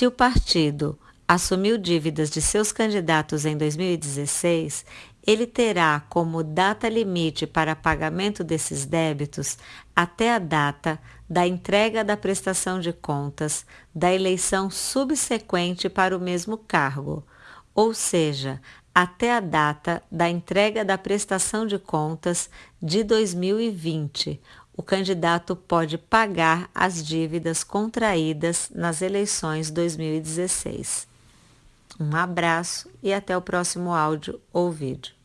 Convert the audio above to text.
Se o partido assumiu dívidas de seus candidatos em 2016, ele terá como data limite para pagamento desses débitos até a data da entrega da prestação de contas da eleição subsequente para o mesmo cargo, ou seja, até a data da entrega da prestação de contas de 2020. O candidato pode pagar as dívidas contraídas nas eleições 2016. Um abraço e até o próximo áudio ou vídeo.